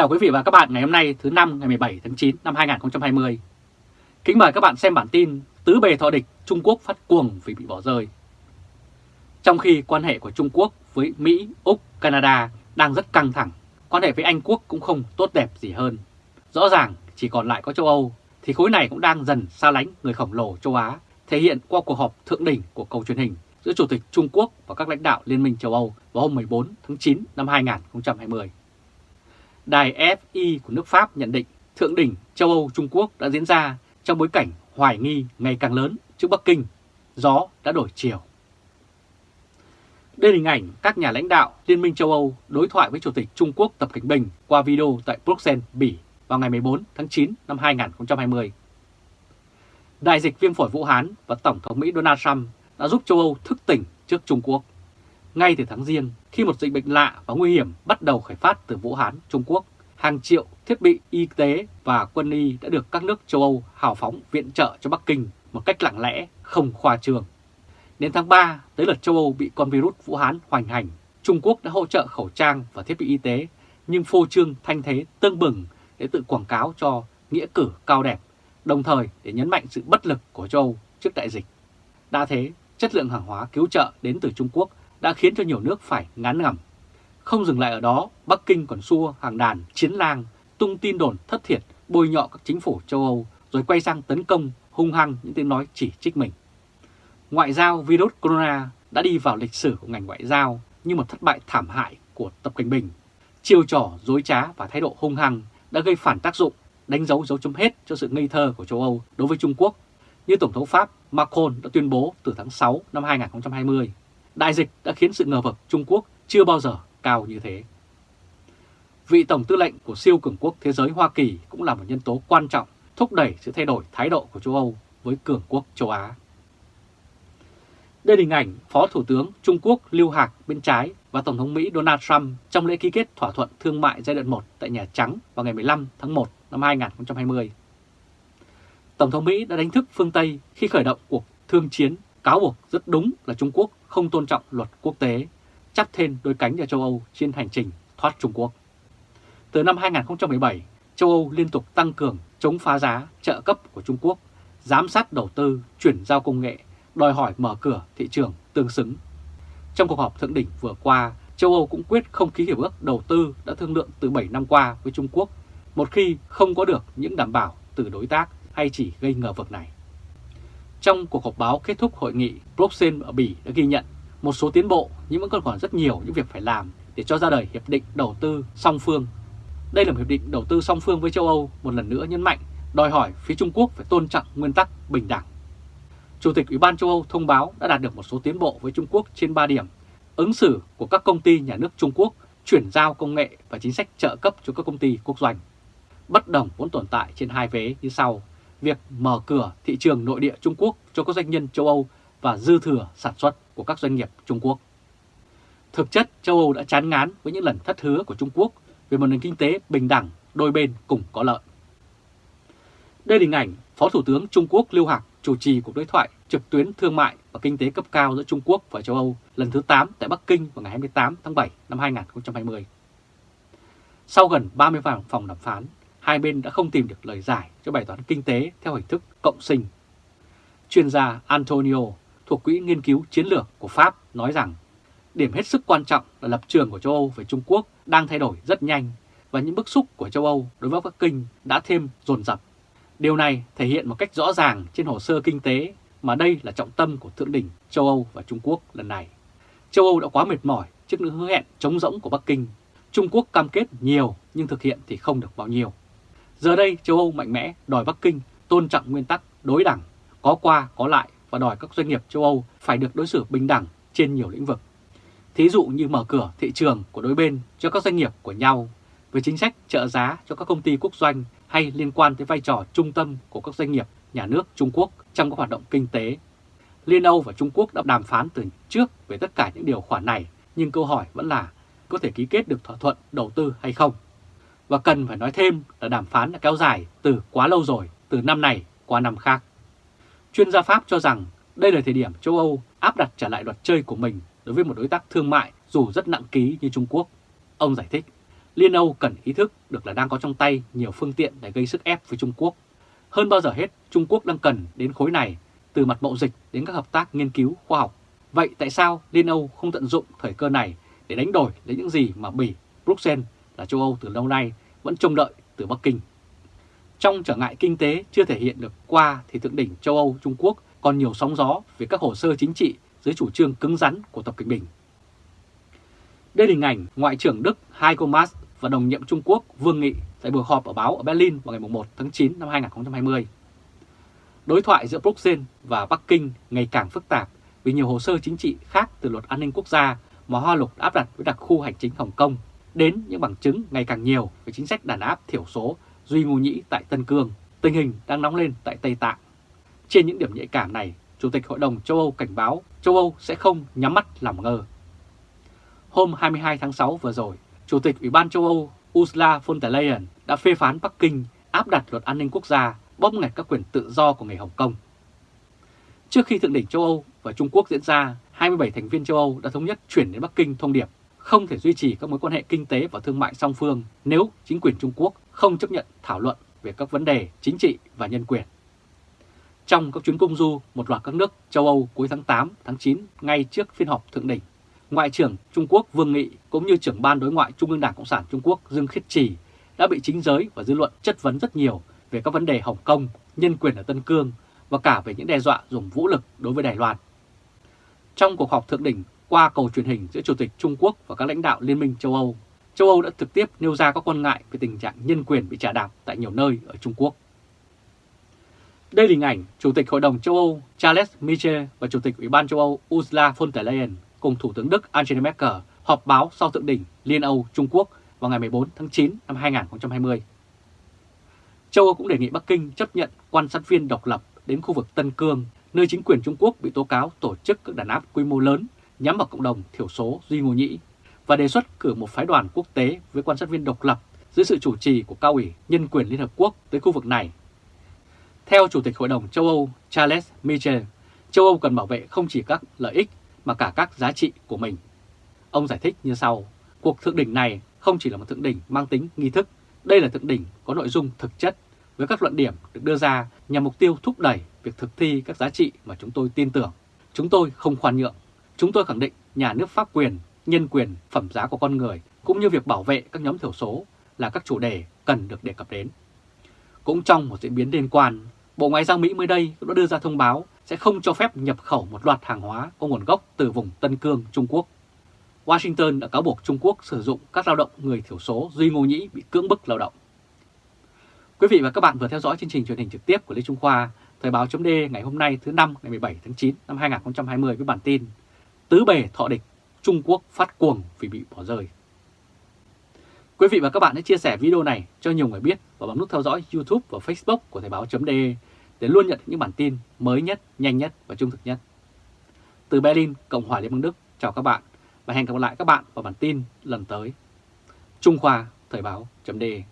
chào quý vị và các bạn ngày hôm nay thứ năm ngày 17 tháng 9 năm 2020. Kính mời các bạn xem bản tin Tứ bề thọ địch Trung Quốc phát cuồng vì bị bỏ rơi. Trong khi quan hệ của Trung Quốc với Mỹ, Úc, Canada đang rất căng thẳng, quan hệ với Anh Quốc cũng không tốt đẹp gì hơn. Rõ ràng chỉ còn lại có châu Âu thì khối này cũng đang dần xa lánh người khổng lồ châu Á, thể hiện qua cuộc họp thượng đỉnh của cầu truyền hình giữa Chủ tịch Trung Quốc và các lãnh đạo Liên minh châu Âu vào hôm 14 tháng 9 năm 2020. Đài FI của nước Pháp nhận định thượng đỉnh châu Âu Trung Quốc đã diễn ra trong bối cảnh hoài nghi ngày càng lớn trước Bắc Kinh, gió đã đổi chiều. Đây là hình ảnh các nhà lãnh đạo Liên minh châu Âu đối thoại với Chủ tịch Trung Quốc Tập Cảnh Bình qua video tại Bruxelles, Bỉ vào ngày 14 tháng 9 năm 2020. Đại dịch viêm phổi Vũ Hán và Tổng thống Mỹ Donald Trump đã giúp châu Âu thức tỉnh trước Trung Quốc. Ngay từ tháng riêng, khi một dịch bệnh lạ và nguy hiểm bắt đầu khởi phát từ Vũ Hán, Trung Quốc, hàng triệu thiết bị y tế và quân y đã được các nước châu Âu hào phóng viện trợ cho Bắc Kinh một cách lặng lẽ, không khoa trương. Đến tháng 3, tới lượt châu Âu bị con virus Vũ Hán hoành hành, Trung Quốc đã hỗ trợ khẩu trang và thiết bị y tế, nhưng phô trương thanh thế tương bừng để tự quảng cáo cho nghĩa cử cao đẹp, đồng thời để nhấn mạnh sự bất lực của châu Âu trước đại dịch. Đã thế, chất lượng hàng hóa cứu trợ đến từ Trung Quốc đã khiến cho nhiều nước phải ngán ngẩm. Không dừng lại ở đó, Bắc Kinh còn xua hàng đàn chiến lang, tung tin đồn thất thiệt, bôi nhọ các chính phủ châu Âu, rồi quay sang tấn công hung hăng những tiếng nói chỉ trích mình. Ngoại giao virus corona đã đi vào lịch sử của ngành ngoại giao như một thất bại thảm hại của Tập Cảnh Bình. Chiêu trò, dối trá và thái độ hung hăng đã gây phản tác dụng, đánh dấu dấu chấm hết cho sự ngây thơ của châu Âu đối với Trung Quốc, như Tổng thống Pháp Macron đã tuyên bố từ tháng 6 năm 2020. Đại dịch đã khiến sự ngờ vực Trung Quốc chưa bao giờ cao như thế. Vị Tổng tư lệnh của siêu cường quốc thế giới Hoa Kỳ cũng là một nhân tố quan trọng thúc đẩy sự thay đổi thái độ của châu Âu với cường quốc châu Á. Đây là hình ảnh Phó Thủ tướng Trung Quốc Lưu Hạc bên trái và Tổng thống Mỹ Donald Trump trong lễ ký kết thỏa thuận thương mại giai đoạn 1 tại Nhà Trắng vào ngày 15 tháng 1 năm 2020. Tổng thống Mỹ đã đánh thức phương Tây khi khởi động cuộc thương chiến cáo buộc rất đúng là Trung Quốc không tôn trọng luật quốc tế, chắp thêm đôi cánh cho châu Âu trên hành trình thoát Trung Quốc. Từ năm 2017, châu Âu liên tục tăng cường chống phá giá, trợ cấp của Trung Quốc, giám sát đầu tư, chuyển giao công nghệ, đòi hỏi mở cửa thị trường tương xứng. Trong cuộc họp thượng đỉnh vừa qua, châu Âu cũng quyết không ký hiệp ước đầu tư đã thương lượng từ 7 năm qua với Trung Quốc, một khi không có được những đảm bảo từ đối tác hay chỉ gây ngờ vực này. Trong cuộc họp báo kết thúc hội nghị, blockchain ở Bỉ đã ghi nhận một số tiến bộ nhưng vẫn còn còn rất nhiều những việc phải làm để cho ra đời Hiệp định Đầu tư song phương. Đây là một hiệp định đầu tư song phương với châu Âu một lần nữa nhấn mạnh đòi hỏi phía Trung Quốc phải tôn trọng nguyên tắc bình đẳng. Chủ tịch Ủy ban châu Âu thông báo đã đạt được một số tiến bộ với Trung Quốc trên 3 điểm. Ứng xử của các công ty nhà nước Trung Quốc, chuyển giao công nghệ và chính sách trợ cấp cho các công ty quốc doanh. Bất đồng vốn tồn tại trên hai vế như sau việc mở cửa thị trường nội địa Trung Quốc cho các doanh nhân châu Âu và dư thừa sản xuất của các doanh nghiệp Trung Quốc. Thực chất, châu Âu đã chán ngán với những lần thất hứa của Trung Quốc về một nền kinh tế bình đẳng, đôi bên cùng có lợi. Đây là hình ảnh Phó Thủ tướng Trung Quốc Lưu Hạc chủ trì cuộc đối thoại trực tuyến thương mại và kinh tế cấp cao giữa Trung Quốc và châu Âu lần thứ 8 tại Bắc Kinh vào ngày 28 tháng 7 năm 2020. Sau gần 30 phòng đàm phán, hai bên đã không tìm được lời giải cho bài toán kinh tế theo hình thức cộng sinh. Chuyên gia Antonio thuộc Quỹ Nghiên cứu Chiến lược của Pháp nói rằng, điểm hết sức quan trọng là lập trường của châu Âu về Trung Quốc đang thay đổi rất nhanh và những bức xúc của châu Âu đối với Bắc Kinh đã thêm dồn dập. Điều này thể hiện một cách rõ ràng trên hồ sơ kinh tế mà đây là trọng tâm của Thượng đỉnh châu Âu và Trung Quốc lần này. Châu Âu đã quá mệt mỏi trước những hứa hẹn chống rỗng của Bắc Kinh. Trung Quốc cam kết nhiều nhưng thực hiện thì không được bao nhiêu. Giờ đây châu Âu mạnh mẽ đòi Bắc Kinh tôn trọng nguyên tắc đối đẳng, có qua có lại và đòi các doanh nghiệp châu Âu phải được đối xử bình đẳng trên nhiều lĩnh vực. Thí dụ như mở cửa thị trường của đối bên cho các doanh nghiệp của nhau, với chính sách trợ giá cho các công ty quốc doanh hay liên quan tới vai trò trung tâm của các doanh nghiệp nhà nước Trung Quốc trong các hoạt động kinh tế. Liên Âu và Trung Quốc đã đàm phán từ trước về tất cả những điều khoản này, nhưng câu hỏi vẫn là có thể ký kết được thỏa thuận đầu tư hay không? Và cần phải nói thêm là đàm phán đã kéo dài từ quá lâu rồi, từ năm này qua năm khác. Chuyên gia Pháp cho rằng đây là thời điểm châu Âu áp đặt trở lại luật chơi của mình đối với một đối tác thương mại dù rất nặng ký như Trung Quốc. Ông giải thích, Liên Âu cần ý thức được là đang có trong tay nhiều phương tiện để gây sức ép với Trung Quốc. Hơn bao giờ hết, Trung Quốc đang cần đến khối này từ mặt mậu dịch đến các hợp tác nghiên cứu khoa học. Vậy tại sao Liên Âu không tận dụng thời cơ này để đánh đổi lấy những gì mà Bỉ, Bruxelles là châu Âu từ lâu nay vẫn trông đợi từ Bắc Kinh? Trong trở ngại kinh tế chưa thể hiện được qua thì thượng đỉnh châu Âu, Trung Quốc, còn nhiều sóng gió về các hồ sơ chính trị dưới chủ trương cứng rắn của Tập Cận Bình. Đây là hình ảnh Ngoại trưởng Đức Heiko Maas và đồng nhiệm Trung Quốc Vương Nghị tại buổi họp ở báo ở Berlin vào ngày 1 tháng 9 năm 2020. Đối thoại giữa Bruxelles và Bắc Kinh ngày càng phức tạp vì nhiều hồ sơ chính trị khác từ luật an ninh quốc gia mà Hoa Lục áp đặt với đặc khu hành chính Hồng Kông đến những bằng chứng ngày càng nhiều về chính sách đàn áp thiểu số Duy Ngô Nhĩ tại Tân Cương, tình hình đang nóng lên tại Tây Tạng. Trên những điểm nhạy cảm này, Chủ tịch Hội đồng châu Âu cảnh báo châu Âu sẽ không nhắm mắt làm ngơ. Hôm 22 tháng 6 vừa rồi, Chủ tịch Ủy ban châu Âu Ursula von der Leyen đã phê phán Bắc Kinh áp đặt luật an ninh quốc gia bóp nghẹt các quyền tự do của người Hồng Kông. Trước khi thượng đỉnh châu Âu và Trung Quốc diễn ra, 27 thành viên châu Âu đã thống nhất chuyển đến Bắc Kinh thông điệp không thể duy trì các mối quan hệ kinh tế và thương mại song phương nếu chính quyền Trung Quốc không chấp nhận thảo luận về các vấn đề chính trị và nhân quyền. Trong các chuyến công du một loạt các nước châu Âu cuối tháng 8, tháng 9 ngay trước phiên họp thượng đỉnh, Ngoại trưởng Trung Quốc Vương Nghị cũng như trưởng ban đối ngoại Trung ương Đảng Cộng sản Trung Quốc Dương Khiết Trì đã bị chính giới và dư luận chất vấn rất nhiều về các vấn đề Hồng Kông, nhân quyền ở Tân Cương và cả về những đe dọa dùng vũ lực đối với Đài Loan. Trong cuộc họp thượng đỉnh qua cầu truyền hình giữa Chủ tịch Trung Quốc và các lãnh đạo Liên minh châu Âu, châu Âu đã trực tiếp nêu ra các quan ngại về tình trạng nhân quyền bị trả đạp tại nhiều nơi ở Trung Quốc. Đây là hình ảnh Chủ tịch Hội đồng châu Âu Charles Michel và Chủ tịch Ủy ban châu Âu Ursula von der Leyen cùng Thủ tướng Đức Angela Merkel họp báo sau thượng đỉnh Liên Âu Trung Quốc vào ngày 14 tháng 9 năm 2020. Châu Âu cũng đề nghị Bắc Kinh chấp nhận quan sát viên độc lập đến khu vực Tân Cương, nơi chính quyền Trung Quốc bị tố cáo tổ chức các đàn áp quy mô lớn nhắm vào cộng đồng thiểu số Duy Ngô Nhĩ và đề xuất cử một phái đoàn quốc tế với quan sát viên độc lập dưới sự chủ trì của Cao ủy Nhân quyền Liên Hợp Quốc tới khu vực này. Theo Chủ tịch Hội đồng châu Âu Charles Michel, châu Âu cần bảo vệ không chỉ các lợi ích mà cả các giá trị của mình. Ông giải thích như sau, cuộc thượng đỉnh này không chỉ là một thượng đỉnh mang tính nghi thức, đây là thượng đỉnh có nội dung thực chất với các luận điểm được đưa ra nhằm mục tiêu thúc đẩy việc thực thi các giá trị mà chúng tôi tin tưởng. Chúng tôi không khoan nhượng. Chúng tôi khẳng định nhà nước pháp quyền, nhân quyền, phẩm giá của con người cũng như việc bảo vệ các nhóm thiểu số là các chủ đề cần được đề cập đến. Cũng trong một diễn biến liên quan, Bộ Ngoại giao Mỹ mới đây cũng đã đưa ra thông báo sẽ không cho phép nhập khẩu một loạt hàng hóa có nguồn gốc từ vùng Tân Cương, Trung Quốc. Washington đã cáo buộc Trung Quốc sử dụng các lao động người thiểu số Duy Ngô Nhĩ bị cưỡng bức lao động. Quý vị và các bạn vừa theo dõi chương trình truyền hình trực tiếp của Lê Trung Khoa, Thời báo chấm ngày hôm nay thứ năm ngày 17 tháng 9 năm 2020 với bản tin Tứ bề thọ địch, Trung Quốc phát cuồng vì bị bỏ rơi. Quý vị và các bạn hãy chia sẻ video này cho nhiều người biết và bấm nút theo dõi YouTube và Facebook của Thời báo.de để luôn nhận những bản tin mới nhất, nhanh nhất và trung thực nhất. Từ Berlin, Cộng hòa Liên bang Đức, chào các bạn và hẹn gặp lại các bạn vào bản tin lần tới. Trung Khoa Thời báo.de